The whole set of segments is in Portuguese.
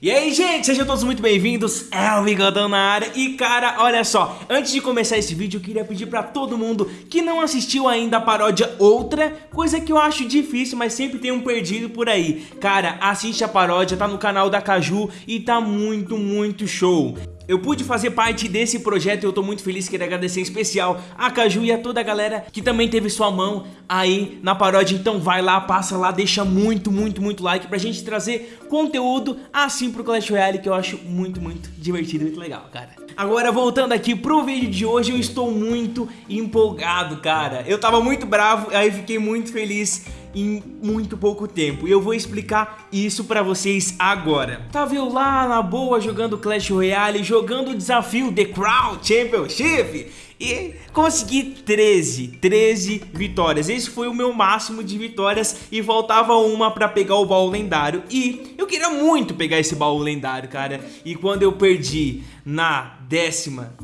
E aí, gente, sejam todos muito bem-vindos, é o Bigodão na área. E cara, olha só, antes de começar esse vídeo eu queria pedir pra todo mundo que não assistiu ainda a paródia Outra Coisa que eu acho difícil, mas sempre tem um perdido por aí. Cara, assiste a paródia, tá no canal da Caju e tá muito, muito show eu pude fazer parte desse projeto e eu tô muito feliz, queria agradecer em especial a Caju e a toda a galera que também teve sua mão aí na paródia. Então vai lá, passa lá, deixa muito, muito, muito like pra gente trazer conteúdo assim pro Clash Royale que eu acho muito, muito divertido muito legal, cara. Agora voltando aqui pro vídeo de hoje, eu estou muito empolgado, cara. Eu tava muito bravo, aí fiquei muito feliz em muito pouco tempo. E eu vou explicar isso pra vocês agora. Tava eu lá na boa jogando Clash Royale, jogando o desafio The Crown Championship e consegui 13, 13 vitórias. Esse foi o meu máximo de vitórias e faltava uma pra pegar o baú lendário. E eu queria muito pegar esse baú lendário, cara. E quando eu perdi na décima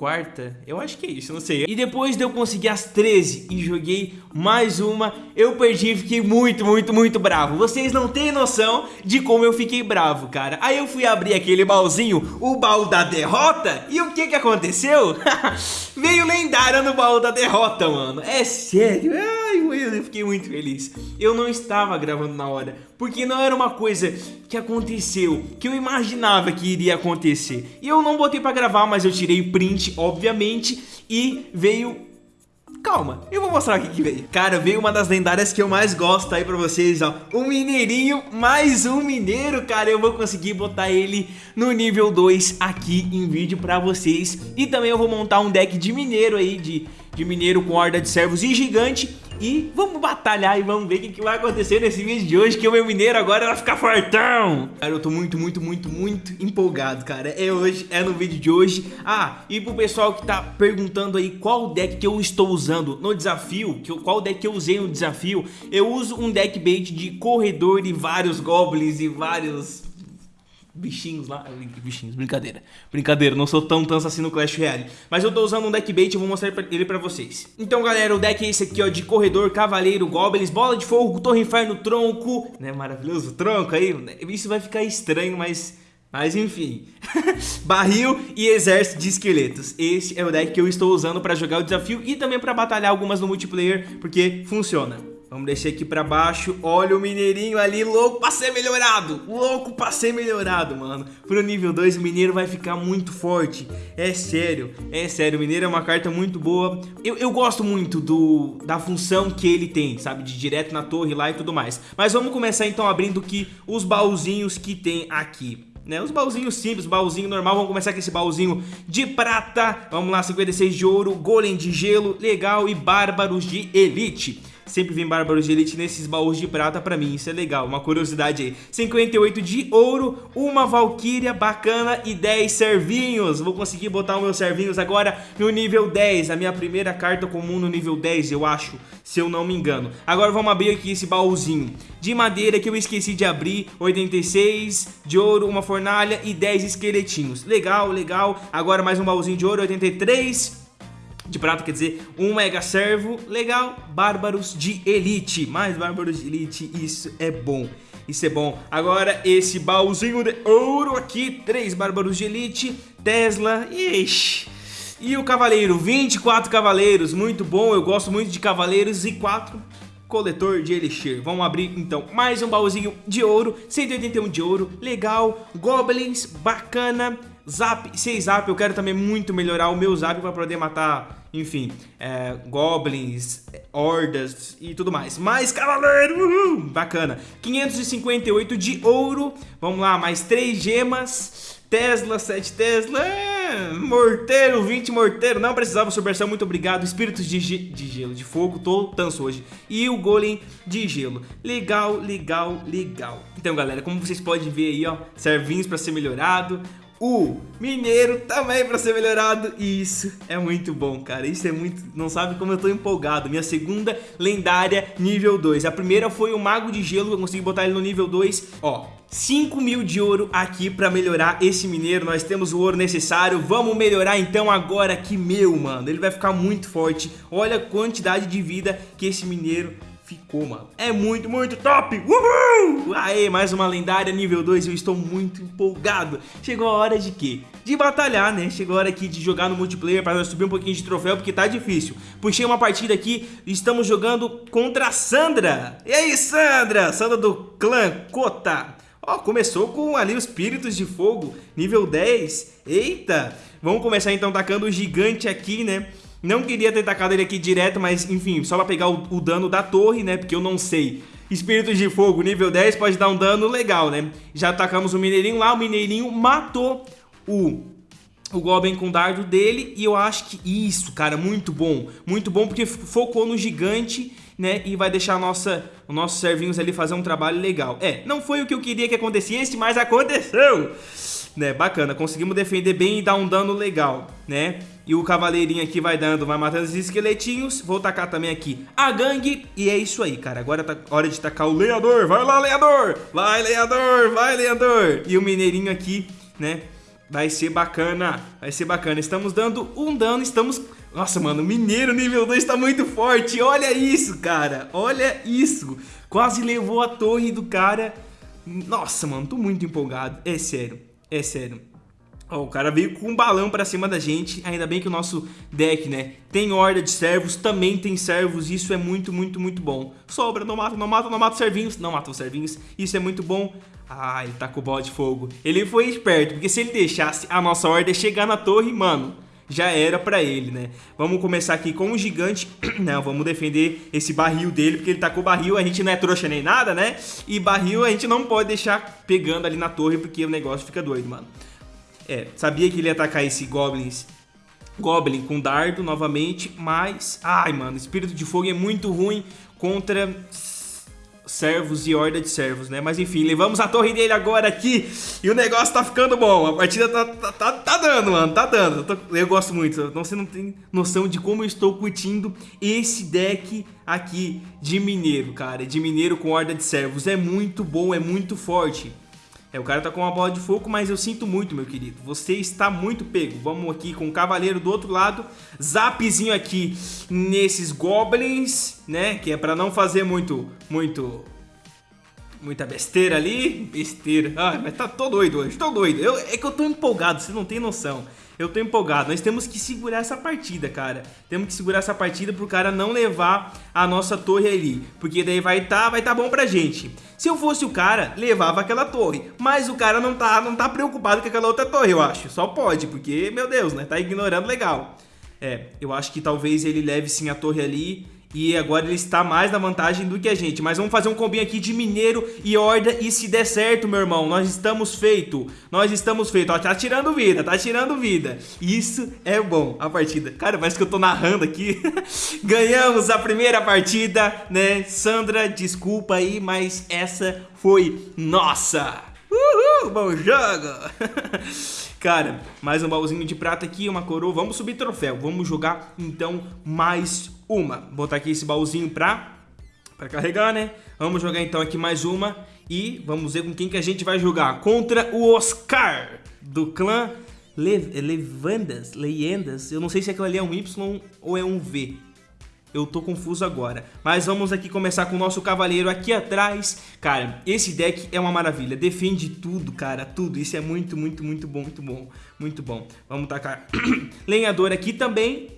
quarta, eu acho que é isso, não sei. E depois de eu conseguir as 13 e joguei mais uma, eu perdi e fiquei muito, muito, muito bravo. Vocês não têm noção de como eu fiquei bravo, cara. Aí eu fui abrir aquele baúzinho, o baú da derrota, e o que que aconteceu? Veio lendária no baú da derrota, mano. É sério, ai, eu fiquei muito feliz. Eu não estava gravando na hora, porque não era uma coisa que aconteceu, que eu imaginava que iria acontecer. E eu não botei pra gravar, mas eu tirei print, obviamente, e veio Calma, eu vou mostrar o que veio. Cara, veio uma das lendárias que eu mais gosto aí pra vocês, ó. Um mineirinho, mais um mineiro, cara. Eu vou conseguir botar ele no nível 2 aqui em vídeo pra vocês. E também eu vou montar um deck de mineiro aí De, de mineiro com horda de servos e gigante e vamos batalhar e vamos ver o que, vai acontecer nesse vídeo de hoje Que o meu mineiro agora vai ficar fortão. Cara, eu tô muito, muito, muito, muito empolgado, cara. É hoje, é no vídeo de hoje. Ah, e pro pessoal que tá perguntando aí qual deck que eu estou usando no desafio que eu, Qual deck que eu usei no desafio Eu uso um deck bait de corredor e vários goblins e vários bichinhos lá. Bichinhos, brincadeira. Brincadeira, não sou tão tanso assim no Clash Royale. Mas eu tô usando um deck bait e vou mostrar ele pra vocês. Então, galera, o deck é esse aqui, ó, de corredor, cavaleiro, goblins, bola de fogo, torre inferno, tronco. Né, maravilhoso tronco aí. Isso vai ficar estranho, mas... Mas enfim, barril e exército de esqueletos Esse é o deck que eu estou usando para jogar o desafio E também para batalhar algumas no multiplayer Porque funciona Vamos descer aqui pra baixo. Olha o mineirinho ali, louco pra ser melhorado. Louco pra ser melhorado, mano. Pro nível 2 o mineiro vai ficar muito forte. É sério, é sério. O mineiro é uma carta muito boa. Eu, eu gosto muito do, da função que ele tem, sabe? De direto na torre lá e tudo mais. Mas vamos começar então abrindo que os baúzinhos que tem aqui. Né, os baúzinhos simples, baúzinho normal Vamos começar com esse baúzinho de prata Vamos lá, 56 de ouro, golem de gelo Legal e bárbaros de elite Sempre vem Bárbaros de Elite nesses baús de prata pra mim, isso é legal, uma curiosidade aí. 58 de ouro, uma Valkyria bacana e 10 servinhos. Vou conseguir botar os meus servinhos agora no nível 10 A minha primeira carta comum no nível 10, eu acho, se eu não me engano. Agora vamos abrir aqui esse baúzinho. De madeira que eu esqueci de abrir 86 de ouro, uma fornalha e 10 esqueletinhos. Legal, legal. Agora mais um baúzinho de ouro, 83 de prata, quer dizer, um mega servo, legal, bárbaros de elite, mais bárbaros de elite, isso é bom. Isso é bom. Agora esse baúzinho de ouro aqui, três bárbaros de elite, Tesla, ixi. E o cavaleiro, 24 cavaleiros, muito bom, eu gosto muito de cavaleiros e 4 coletor de elixir. Vamos abrir então mais um baúzinho de ouro, 181 de ouro, legal, goblins, bacana, zap, 6 zap, eu quero também muito melhorar o meu zap para poder matar enfim, é, goblins, hordas e tudo mais. Mais cavaleiro, uhul, bacana. 558 de ouro, vamos lá, mais 3 gemas, Tesla, 7 Tesla, morteiro, 20 morteiro, não precisava, Supercell, muito obrigado. Espíritos de, ge de gelo, de fogo, tô tanso hoje. E o golem de gelo, legal, legal, legal. Então galera, como vocês podem ver aí, ó, servinhos para ser melhorado, o mineiro também para ser melhorado. E isso é muito bom, cara, isso é muito, não sabe como eu tô empolgado, minha segunda lendária nível 2, a primeira foi o mago de gelo, eu consegui botar ele no nível 2, ó, 5 mil de ouro aqui para melhorar esse mineiro, nós temos o ouro necessário, vamos melhorar então agora que meu, mano, ele vai ficar muito forte, olha a quantidade de vida que esse mineiro ficou, mano. É muito, muito top! Uhul! Aê, mais uma lendária nível 2 eu estou muito empolgado. Chegou a hora de quê? De batalhar, né? Chegou a hora aqui de jogar no multiplayer para subir um pouquinho de troféu, porque tá difícil. Puxei uma partida aqui, estamos jogando contra a Sandra. E aí, Sandra? Sandra do clã Kota. Ó, começou com ali os Espíritos de Fogo, nível 10. Eita! Vamos começar então tacando o gigante aqui, né? Não queria ter tacado ele aqui direto, mas enfim, só pra pegar o, o dano da torre, né? Porque eu não sei. Espíritos de Fogo, nível 10, pode dar um dano legal, né? Já atacamos o Mineirinho lá, o Mineirinho matou o o Goblin com o dardo dele e eu acho que isso, cara, muito bom. Muito bom porque focou no gigante, né, e vai deixar nossa, os nossos servinhos ali fazer um trabalho legal. É, não foi o que eu queria que acontecesse, mas aconteceu! Né, bacana, conseguimos defender bem e dar um dano legal, né? E o cavaleirinho aqui vai dando, vai matando os esqueletinhos. Vou tacar também aqui a gangue. E é isso aí, cara. Agora tá hora de tacar o lenhador. Vai lá, lenhador! Vai, lenhador! Vai, lenhador! E o mineirinho aqui, né? Vai ser bacana. Vai ser bacana. Estamos dando um dano, estamos... Nossa, mano, o mineiro nível 2 tá muito forte. Olha isso, cara. Olha isso. Quase levou a torre do cara. Nossa, mano, tô muito empolgado. É sério. É sério. Ó, o cara veio com um balão pra cima da gente, ainda bem que o nosso deck, né, tem horda de servos, também tem servos, isso é muito, muito, muito bom. Sobra, não mata, não mata, não mata os servinhos, não mata os servinhos, isso é muito bom. Ah, ele tá com o bola de fogo. Ele foi esperto, porque se ele deixasse a nossa horda chegar na torre, mano, já era pra ele, né? Vamos começar aqui com o gigante, não, vamos defender esse barril dele, porque ele tá com o barril, a gente não é trouxa nem nada, né? E barril a gente não pode deixar pegando ali na torre, porque o negócio fica doido, mano. É, sabia que ele ia atacar esse Goblins Goblin com dardo novamente, mas... Ai, mano, Espírito de Fogo é muito ruim contra servos e horda de servos, né? Mas enfim, levamos a torre dele agora aqui e o negócio tá ficando bom. A partida tá, tá, tá, tá dando, mano, tá dando. Eu, tô, eu, gosto muito, então você não tem noção de como eu estou curtindo esse deck aqui de mineiro, cara. De mineiro com horda de servos. É muito bom, é muito forte. É, o cara tá com uma bola de fogo, mas eu sinto muito, meu querido. Você está muito pego. Vamos aqui com o cavaleiro do outro lado. Zapzinho aqui nesses goblins, né? Que é pra não fazer muito, muito... Muita besteira ali. Besteira. Ai, mas tá tô doido hoje, tô doido. Eu, é que eu tô empolgado, você não tem noção. Eu tô empolgado. Nós temos que segurar essa partida, cara. Temos que segurar essa partida pro cara não levar a nossa torre ali. Porque daí vai tá, vai tá bom pra gente. Se eu fosse o cara, levava aquela torre. Mas o cara não tá, não tá preocupado com aquela outra torre, eu acho. Só pode, porque, meu Deus, né? Tá ignorando legal. É, eu acho que talvez ele leve sim a torre ali e agora ele está mais na vantagem do que a gente. Mas vamos fazer um combinho aqui de Mineiro e Horda. E se der certo, meu irmão, nós estamos feito. Nós estamos feito. Ó, tá tirando vida, tá tirando vida. Isso é bom, a partida. Cara, parece que eu tô narrando aqui. Ganhamos a primeira partida, né? Sandra, desculpa aí, mas essa foi nossa. Uhul, bom jogo. Cara, mais um baúzinho de prata aqui, uma coroa. Vamos subir troféu. Vamos jogar, então, mais uma. Botar aqui esse baúzinho pra, pra carregar, né? Vamos jogar, então, aqui mais uma. E vamos ver com quem que a gente vai jogar. Contra o Oscar, do clã Le Levandas, Leyendas. Eu não sei se aquilo ali é um Y ou é um V. Eu tô confuso agora. Mas vamos aqui começar com o nosso cavaleiro aqui atrás. Cara, esse deck é uma maravilha. Defende tudo, cara. Tudo. Isso é muito, muito, muito bom. Muito bom. Muito bom. Vamos tacar lenhador aqui também.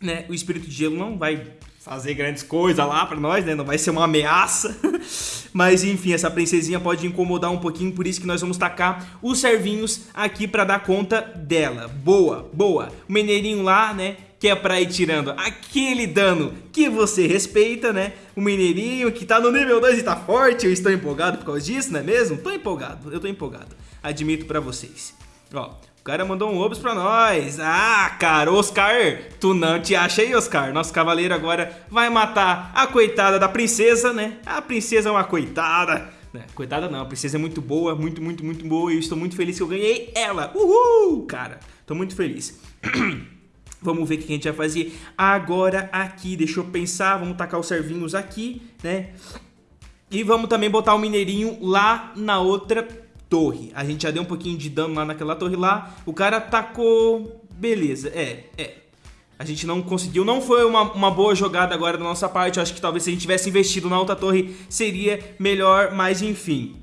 Né? O espírito de gelo não vai fazer grandes coisas lá pra nós, né? Não vai ser uma ameaça. Mas enfim, essa princesinha pode incomodar um pouquinho, por isso que nós vamos tacar os servinhos aqui pra dar conta dela. Boa, boa. O mineirinho lá, né? Que é pra ir tirando aquele dano que você respeita, né? O Mineirinho que tá no nível 2 e tá forte, eu estou empolgado por causa disso, não é mesmo? Tô empolgado, eu tô empolgado, admito pra vocês. Ó, o cara mandou um obs pra nós. Ah, cara, Oscar, tu não te acha aí, Oscar? Nosso cavaleiro agora vai matar a coitada da princesa, né? A princesa é uma coitada. Né? Coitada não, a princesa é muito boa, muito, muito, muito boa e eu estou muito feliz que eu ganhei ela. Uhul, cara, tô muito feliz. Vamos ver o que a gente vai fazer agora aqui. Deixa eu pensar. Vamos tacar os servinhos aqui, né? E vamos também botar o mineirinho lá na outra torre. A gente já deu um pouquinho de dano lá naquela torre lá. O cara tacou... Beleza, é, é. A gente não conseguiu, não foi uma, uma boa jogada agora da nossa parte. Eu acho que talvez se a gente tivesse investido na alta torre seria melhor, mas enfim.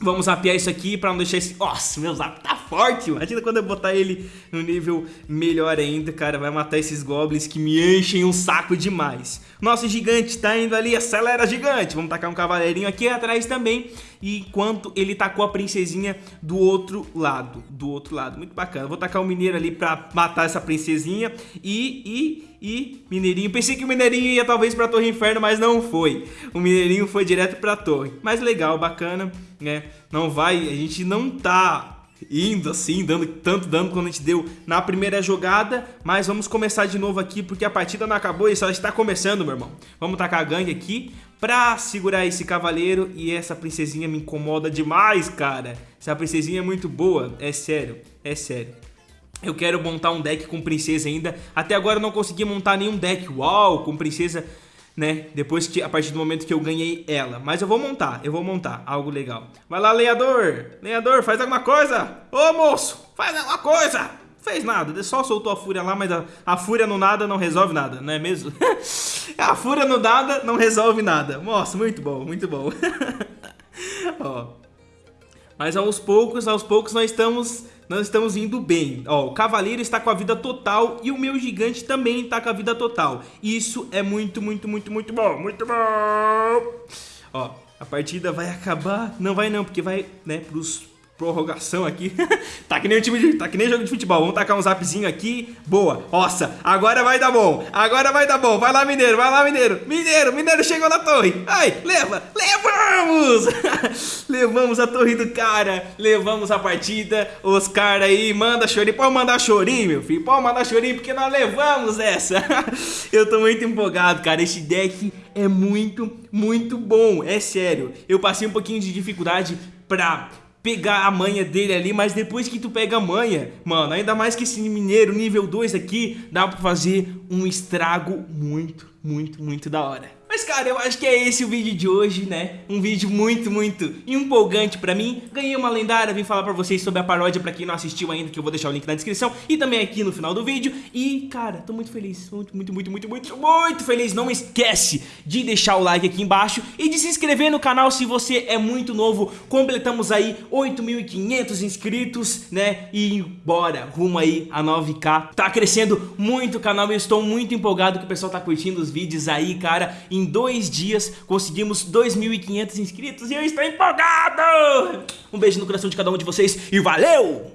Vamos apiar isso aqui pra não deixar esse... Nossa, meu zap tá forte, imagina quando eu botar ele no nível melhor ainda, cara, vai matar esses goblins que me enchem um saco demais. Nosso gigante tá indo ali, acelera gigante, vamos tacar um cavaleirinho aqui atrás também, enquanto ele tacou a princesinha do outro lado, do outro lado, muito bacana. Vou tacar o um mineiro ali pra matar essa princesinha. E, e, e mineirinho, pensei que o mineirinho ia talvez pra Torre Inferno, mas não foi. O mineirinho foi direto pra torre, mas legal, bacana, né, não vai, a gente não tá indo assim, dando tanto dano quanto a gente deu na primeira jogada, mas vamos começar de novo aqui porque a partida não acabou e só está começando, meu irmão. Vamos tacar a gangue aqui pra segurar esse cavaleiro e essa princesinha me incomoda demais, cara. Essa princesinha é muito boa, é sério, é sério. Eu quero montar um deck com princesa ainda. Até agora eu não consegui montar nenhum deck, uau, com princesa né? Depois que, a partir do momento que eu ganhei ela. Mas eu vou montar, eu vou montar algo legal. Vai lá, lenhador! Lenhador, faz alguma coisa! Ô, moço, faz alguma coisa! Fez nada, só soltou a fúria lá, mas a, a fúria no nada não resolve nada, não é mesmo? a fúria no nada não resolve nada. Nossa, muito bom, muito bom. Ó. Mas aos poucos, aos poucos nós estamos nós estamos indo bem. Ó, o cavaleiro está com a vida total e o meu gigante também está com a vida total. Isso é muito, muito, muito, muito bom. Muito bom. Ó, a partida vai acabar. Não vai não, porque vai, né, pros prorrogação aqui. tá que nem o time de, tá que nem jogo de futebol. Vamos tacar um zapzinho aqui. Boa. Nossa, agora vai dar bom. Agora vai dar bom. Vai lá, Mineiro. Vai lá, Mineiro. Mineiro, Mineiro chegou na torre. Ai, leva. Levamos! levamos a torre do cara. Levamos a partida. Os caras aí, manda chorinho. Pode mandar chorinho, meu filho. Pode mandar chorinho porque nós levamos essa. Eu tô muito empolgado, cara. Esse deck é muito, muito bom. É sério. Eu passei um pouquinho de dificuldade pra pegar a manha dele ali, mas depois que tu pega a manha, mano, ainda mais que esse mineiro nível 2 aqui, dá pra fazer um estrago muito, muito, muito da hora. Mas cara, eu acho que é esse o vídeo de hoje, né? Um vídeo muito, muito empolgante pra mim Ganhei uma lendária, vim falar pra vocês sobre a paródia pra quem não assistiu ainda Que eu vou deixar o link na descrição e também aqui no final do vídeo E cara, tô muito feliz, muito, muito, muito, muito, muito, muito feliz Não esquece de deixar o like aqui embaixo E de se inscrever no canal se você é muito novo Completamos aí 8.500 inscritos, né? E bora, rumo aí a 9k Tá crescendo muito o canal, eu estou muito empolgado que o pessoal tá curtindo os vídeos aí, cara em dois dias conseguimos 2.500 inscritos e eu estou empolgado! Um beijo no coração de cada um de vocês e valeu!